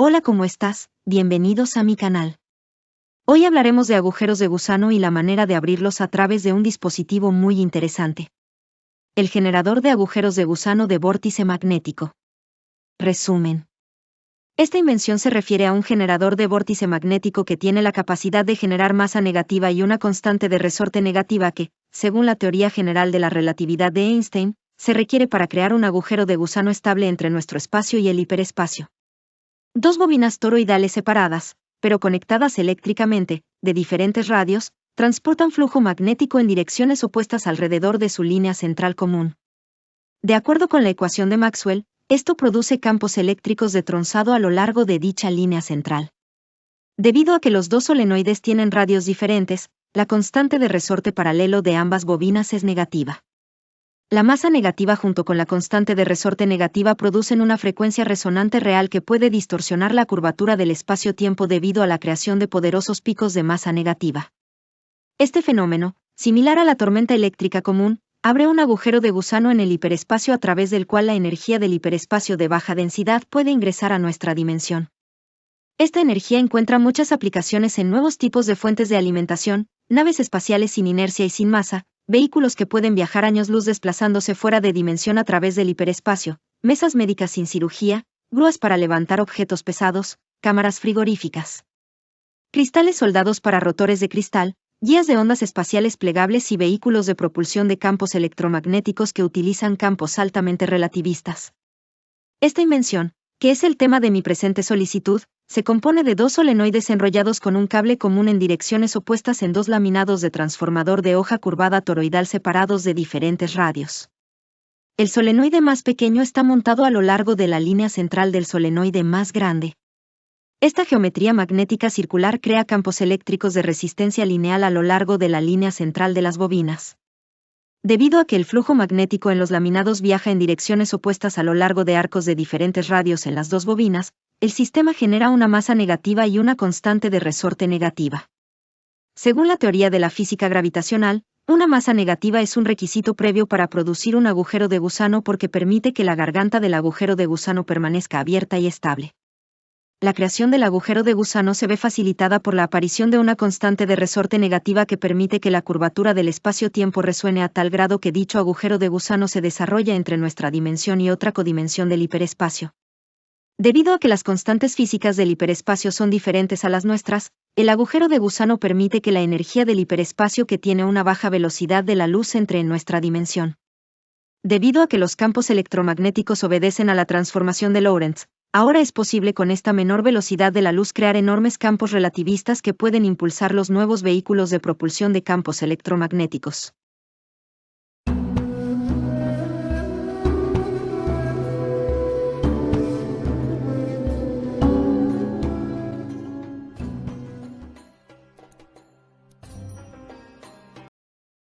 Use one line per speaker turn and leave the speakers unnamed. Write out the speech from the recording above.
Hola, ¿cómo estás? Bienvenidos a mi canal. Hoy hablaremos de agujeros de gusano y la manera de abrirlos a través de un dispositivo muy interesante. El generador de agujeros de gusano de vórtice magnético. Resumen. Esta invención se refiere a un generador de vórtice magnético que tiene la capacidad de generar masa negativa y una constante de resorte negativa que, según la teoría general de la relatividad de Einstein, se requiere para crear un agujero de gusano estable entre nuestro espacio y el hiperespacio. Dos bobinas toroidales separadas, pero conectadas eléctricamente, de diferentes radios, transportan flujo magnético en direcciones opuestas alrededor de su línea central común. De acuerdo con la ecuación de Maxwell, esto produce campos eléctricos de tronzado a lo largo de dicha línea central. Debido a que los dos solenoides tienen radios diferentes, la constante de resorte paralelo de ambas bobinas es negativa. La masa negativa junto con la constante de resorte negativa producen una frecuencia resonante real que puede distorsionar la curvatura del espacio-tiempo debido a la creación de poderosos picos de masa negativa. Este fenómeno, similar a la tormenta eléctrica común, abre un agujero de gusano en el hiperespacio a través del cual la energía del hiperespacio de baja densidad puede ingresar a nuestra dimensión. Esta energía encuentra muchas aplicaciones en nuevos tipos de fuentes de alimentación, naves espaciales sin inercia y sin masa, vehículos que pueden viajar años luz desplazándose fuera de dimensión a través del hiperespacio, mesas médicas sin cirugía, grúas para levantar objetos pesados, cámaras frigoríficas. Cristales soldados para rotores de cristal, guías de ondas espaciales plegables y vehículos de propulsión de campos electromagnéticos que utilizan campos altamente relativistas. Esta invención, que es el tema de mi presente solicitud, se compone de dos solenoides enrollados con un cable común en direcciones opuestas en dos laminados de transformador de hoja curvada toroidal separados de diferentes radios. El solenoide más pequeño está montado a lo largo de la línea central del solenoide más grande. Esta geometría magnética circular crea campos eléctricos de resistencia lineal a lo largo de la línea central de las bobinas. Debido a que el flujo magnético en los laminados viaja en direcciones opuestas a lo largo de arcos de diferentes radios en las dos bobinas, el sistema genera una masa negativa y una constante de resorte negativa. Según la teoría de la física gravitacional, una masa negativa es un requisito previo para producir un agujero de gusano porque permite que la garganta del agujero de gusano permanezca abierta y estable la creación del agujero de gusano se ve facilitada por la aparición de una constante de resorte negativa que permite que la curvatura del espacio-tiempo resuene a tal grado que dicho agujero de gusano se desarrolla entre nuestra dimensión y otra codimensión del hiperespacio. Debido a que las constantes físicas del hiperespacio son diferentes a las nuestras, el agujero de gusano permite que la energía del hiperespacio que tiene una baja velocidad de la luz entre en nuestra dimensión. Debido a que los campos electromagnéticos obedecen a la transformación de Lorentz, Ahora es posible con esta menor velocidad de la luz crear enormes campos relativistas que pueden impulsar los nuevos vehículos de propulsión de campos electromagnéticos.